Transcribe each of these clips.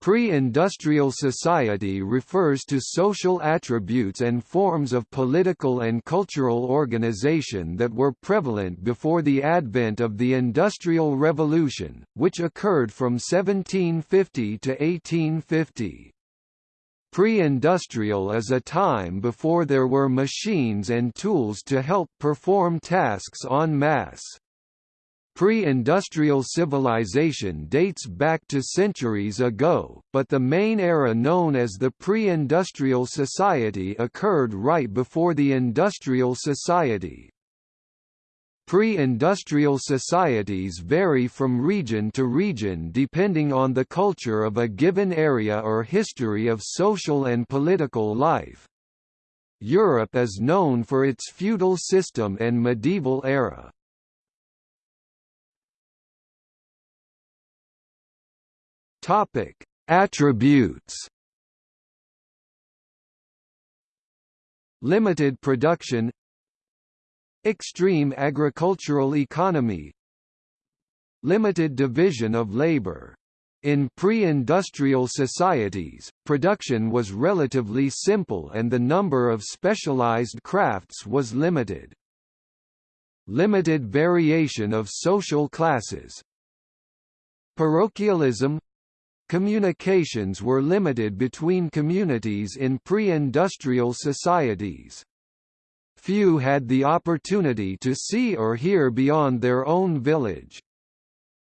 Pre-industrial society refers to social attributes and forms of political and cultural organization that were prevalent before the advent of the Industrial Revolution, which occurred from 1750 to 1850. Pre-industrial is a time before there were machines and tools to help perform tasks en masse. Pre-industrial civilization dates back to centuries ago, but the main era known as the pre-industrial society occurred right before the industrial society. Pre-industrial societies vary from region to region depending on the culture of a given area or history of social and political life. Europe is known for its feudal system and medieval era. Topic: Attributes. Limited production Extreme agricultural economy Limited division of labor. In pre-industrial societies, production was relatively simple and the number of specialized crafts was limited. Limited variation of social classes. Parochialism Communications were limited between communities in pre-industrial societies. Few had the opportunity to see or hear beyond their own village.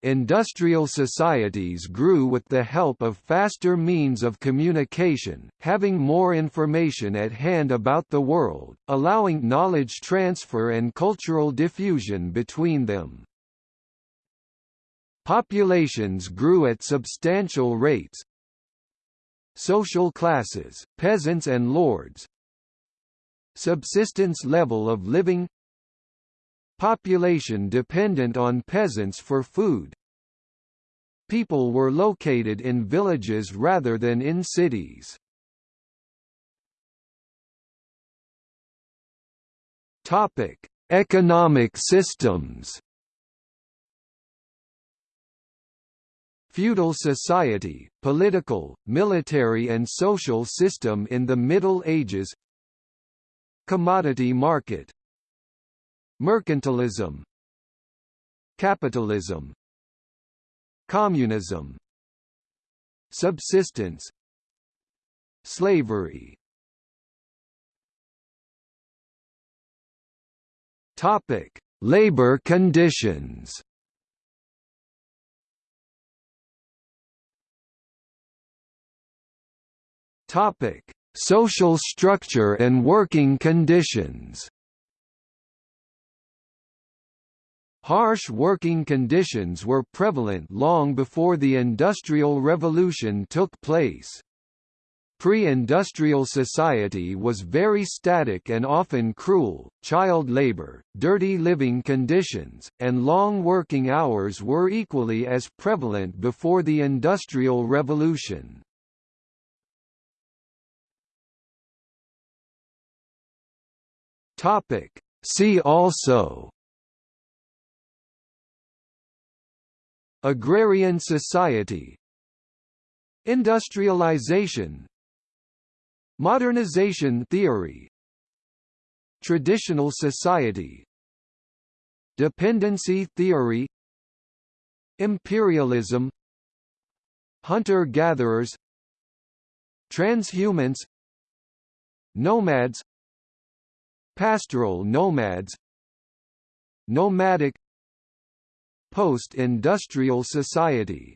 Industrial societies grew with the help of faster means of communication, having more information at hand about the world, allowing knowledge transfer and cultural diffusion between them. Populations grew at substantial rates. Social classes, peasants and lords. Subsistence level of living Population dependent on peasants for food. People were located in villages rather than in cities. Topic: Economic systems. Feudal society, political, military and social system in the Middle Ages. Commodity market. Mercantilism. Capitalism. Communism. Subsistence. Slavery. Topic: Labor conditions. Topic: Social structure and working conditions. Harsh working conditions were prevalent long before the Industrial Revolution took place. Pre-industrial society was very static and often cruel, child labor, dirty living conditions, and long working hours were equally as prevalent before the Industrial Revolution. Topic. See also Agrarian society Industrialization Modernization theory Traditional society Dependency theory Imperialism Hunter-gatherers Transhumance Nomads Pastoral nomads. Nomadic. Post-industrial society